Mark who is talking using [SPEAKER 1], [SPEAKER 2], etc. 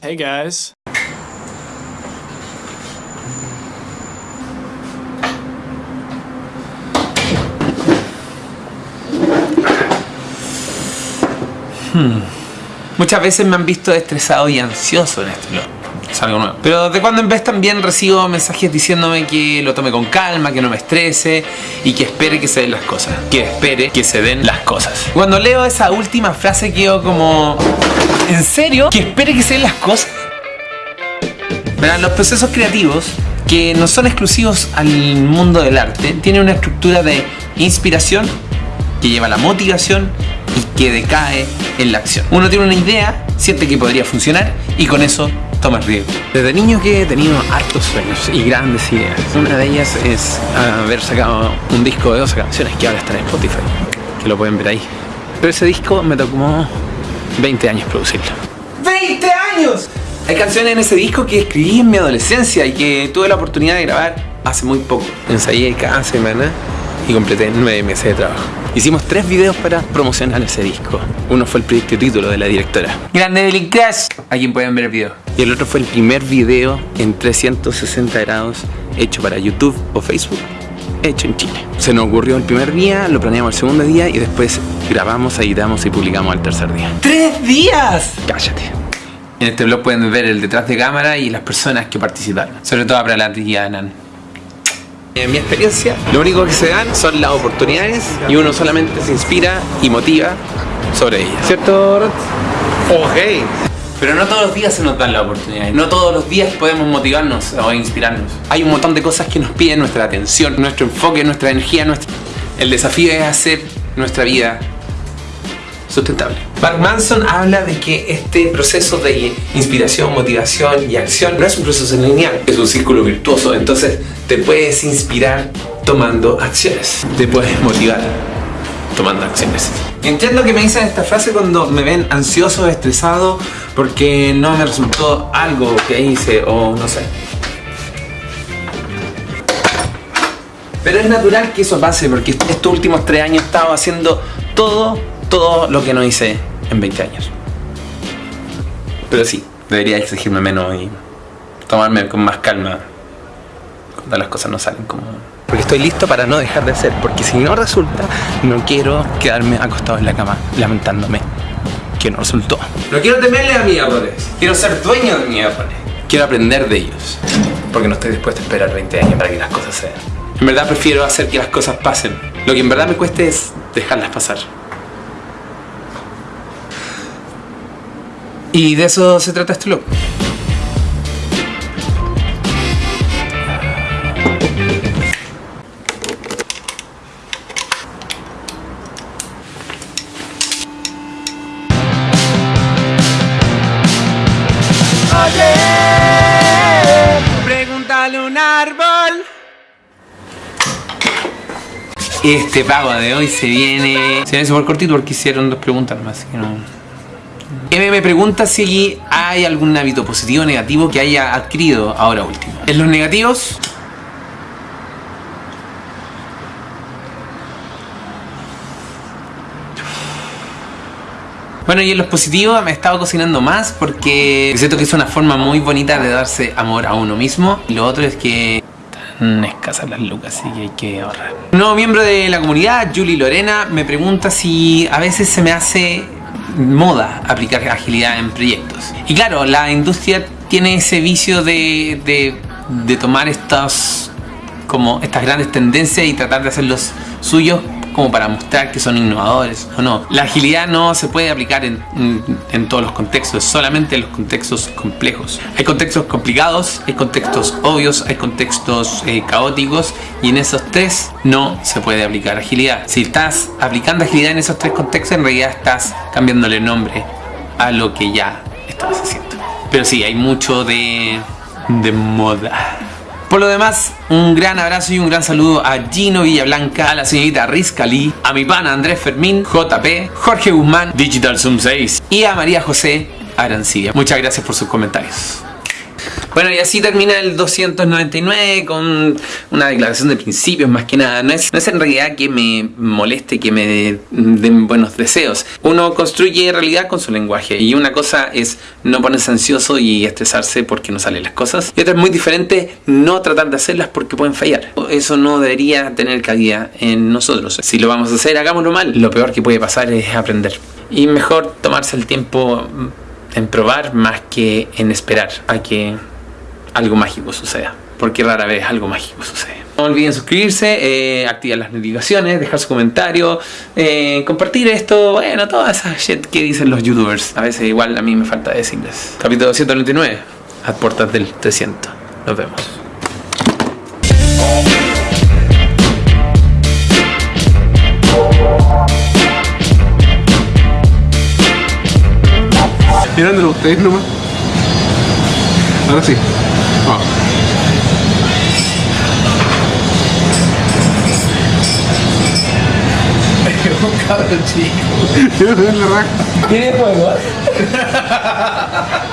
[SPEAKER 1] Hey guys.
[SPEAKER 2] Muchas veces me han visto estresado y ansioso en este blog. Algo nuevo. Pero de cuando en vez también recibo mensajes diciéndome que lo tome con calma, que no me estrese y que espere que se den las cosas. Que espere que se den las cosas. Cuando leo esa última frase quedo como... ¿En serio? ¿Que espere que se den las cosas? Verán, los procesos creativos que no son exclusivos al mundo del arte tienen una estructura de inspiración que lleva la motivación y que decae en la acción. Uno tiene una idea, siente que podría funcionar y con eso toma el riesgo. Desde niño que he tenido hartos sueños y grandes ideas. Una de ellas es haber sacado un disco de 12 canciones que ahora está en Spotify, que lo pueden ver ahí. Pero ese disco me tomó 20 años producirlo. ¡20 años! Hay canciones en ese disco que escribí en mi adolescencia y que tuve la oportunidad de grabar hace muy poco. Ensayé cada semana y completé nueve meses de trabajo. Hicimos tres videos para promocionar ese disco. Uno fue el proyecto título de la directora. Grande Devil Crash. A quien pueden ver el video. Y el otro fue el primer video en 360 grados hecho para YouTube o Facebook hecho en Chile. Se nos ocurrió el primer día, lo planeamos el segundo día y después grabamos, editamos y publicamos el tercer día. ¡Tres días! Cállate. En este blog pueden ver el detrás de cámara y las personas que participaron. Sobre todo para la tía Nan. En mi experiencia, lo único que se dan son las oportunidades y uno solamente se inspira y motiva sobre ellas. ¿Cierto, Rod? Ok. Pero no todos los días se nos dan las oportunidades. No todos los días podemos motivarnos o inspirarnos. Hay un montón de cosas que nos piden nuestra atención, nuestro enfoque, nuestra energía. Nuestra... El desafío es hacer nuestra vida sustentable. Mark Manson habla de que este proceso de inspiración, motivación y acción no es un proceso lineal, es un círculo virtuoso, entonces te puedes inspirar tomando acciones, te puedes motivar tomando acciones. Entiendo que me dicen esta frase cuando me ven ansioso, estresado, porque no me resultó algo que hice o no sé. Pero es natural que eso pase porque estos últimos tres años he estado haciendo todo todo lo que no hice en 20 años. Pero sí, debería exigirme menos y tomarme con más calma cuando las cosas no salen como... Porque estoy listo para no dejar de hacer, porque si no resulta, no quiero quedarme acostado en la cama lamentándome que no resultó. No quiero temerle a mis errores, quiero ser dueño de mis errores. Quiero aprender de ellos, porque no estoy dispuesto a esperar 20 años para que las cosas se den. En verdad prefiero hacer que las cosas pasen. Lo que en verdad me cueste es dejarlas pasar. Y de eso se trata este blog.
[SPEAKER 3] Oye, pregúntale un árbol.
[SPEAKER 2] Este pago de hoy se viene... Se viene súper cortito porque hicieron dos preguntas más, que no... M me pregunta si hay algún hábito positivo o negativo que haya adquirido ahora último. En los negativos... Bueno, y en los positivos me he estado cocinando más porque siento que es una forma muy bonita de darse amor a uno mismo. Y lo otro es que están escasas las lucas, así que hay que ahorrar. Un nuevo miembro de la comunidad, Julie Lorena, me pregunta si a veces se me hace moda aplicar agilidad en proyectos. Y claro, la industria tiene ese vicio de, de, de tomar estas, como estas grandes tendencias y tratar de hacerlos suyos como para mostrar que son innovadores o no. La agilidad no se puede aplicar en, en, todos los contextos, solamente en los contextos complejos. Hay contextos complicados, hay contextos obvios, hay contextos eh, caóticos y en esos tres no se puede aplicar agilidad. Si estás aplicando agilidad en esos tres contextos, en realidad estás cambiándole nombre a lo que ya estabas haciendo. Pero sí, hay mucho de, de moda. Por lo demás, un gran abrazo y un gran saludo a Gino Villablanca, a la señorita Riz Cali, a mi pana Andrés Fermín, JP, Jorge Guzmán, Digital Zoom 6 y a María José Arancilla. Muchas gracias por sus comentarios. Bueno, y así termina el 299 con una declaración de principios más que nada. No es, no es en realidad que me moleste, que me den buenos deseos. Uno construye realidad con su lenguaje y una cosa es no ponerse ansioso y estresarse porque no salen las cosas. Y otra es muy diferente no tratar de hacerlas porque pueden fallar. Eso no debería tener cabida en nosotros. Si lo vamos a hacer, hagámoslo mal. Lo peor que puede pasar es aprender. Y mejor tomarse el tiempo en probar más que en esperar a que algo mágico suceda. Porque rara vez algo mágico sucede. No olviden suscribirse, eh, activar las notificaciones, dejar su comentario, eh, compartir esto, bueno, toda esa shit que dicen los youtubers. A veces igual a mí me falta decirles. Capítulo 299, a puertas del 300. Nos vemos.
[SPEAKER 1] Mirándolo ustedes nomás. Ahora sí. Vamos.
[SPEAKER 2] Un cabrón chico. ¿Tiene juego?